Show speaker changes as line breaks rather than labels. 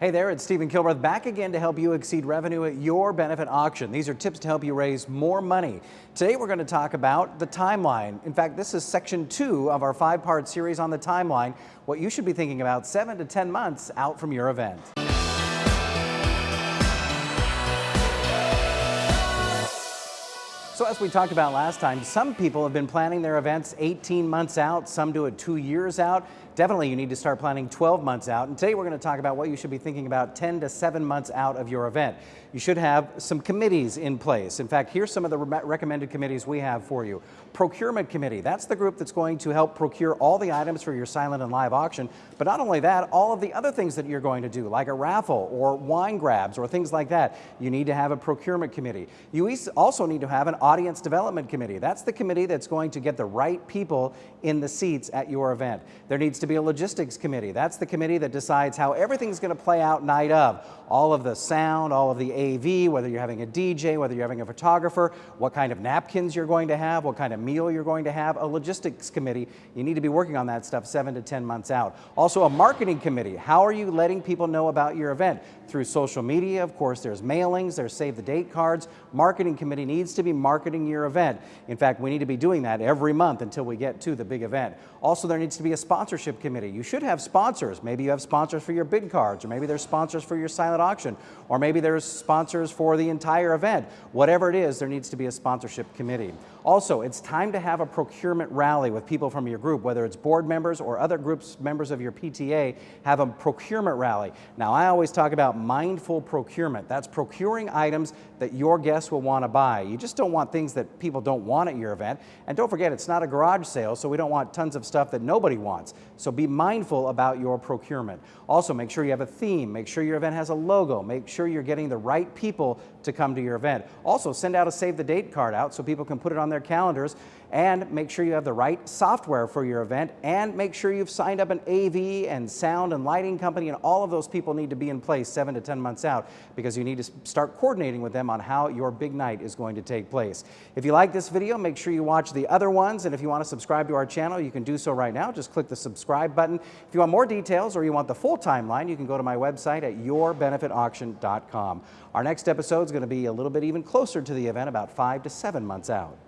Hey there, it's Stephen Kilbreth back again to help you exceed revenue at your benefit auction. These are tips to help you raise more money. Today we're going to talk about the timeline. In fact, this is section two of our five-part series on the timeline, what you should be thinking about seven to 10 months out from your event. So as we talked about last time, some people have been planning their events 18 months out, some do it two years out. Definitely you need to start planning 12 months out. And today we're going to talk about what you should be thinking about 10 to 7 months out of your event. You should have some committees in place. In fact, here's some of the re recommended committees we have for you. Procurement Committee, that's the group that's going to help procure all the items for your silent and live auction. But not only that, all of the other things that you're going to do, like a raffle or wine grabs or things like that, you need to have a procurement committee. You also need to have an audience development committee. That's the committee that's going to get the right people in the seats at your event. There needs to be a logistics committee. That's the committee that decides how everything's going to play out night of. All of the sound, all of the AV, whether you're having a DJ, whether you're having a photographer, what kind of napkins you're going to have, what kind of meal you're going to have. A logistics committee, you need to be working on that stuff seven to 10 months out. Also a marketing committee. How are you letting people know about your event? Through social media, of course, there's mailings, there's save the date cards. Marketing committee needs to be marketing your event. In fact, we need to be doing that every month until we get to the big event. Also, there needs to be a sponsorship committee. You should have sponsors. Maybe you have sponsors for your bid cards, or maybe there's sponsors for your silent auction, or maybe there's sponsors for the entire event. Whatever it is, there needs to be a sponsorship committee. Also, it's time to have a procurement rally with people from your group, whether it's board members or other groups, members of your PTA, have a procurement rally. Now, I always talk about mindful procurement. That's procuring items that your guests will want to buy. You just don't want things that people don't want at your event. And don't forget, it's not a garage sale, so we don't want tons of stuff that nobody wants. So be mindful about your procurement. Also, make sure you have a theme. Make sure your event has a logo. Make sure you're getting the right people to come to your event. Also, send out a save the date card out so people can put it on their calendars and make sure you have the right software for your event and make sure you've signed up an AV and sound and lighting company and all of those people need to be in place seven to 10 months out because you need to start coordinating with them on how your big night is going to take place. If you like this video, make sure you watch the other ones and if you want to subscribe to our channel, you can do so right now. Just click the subscribe button. If you want more details or you want the full timeline, you can go to my website at yourbenefitauction.com. Our next episode is going to be a little bit even closer to the event, about five to seven months out.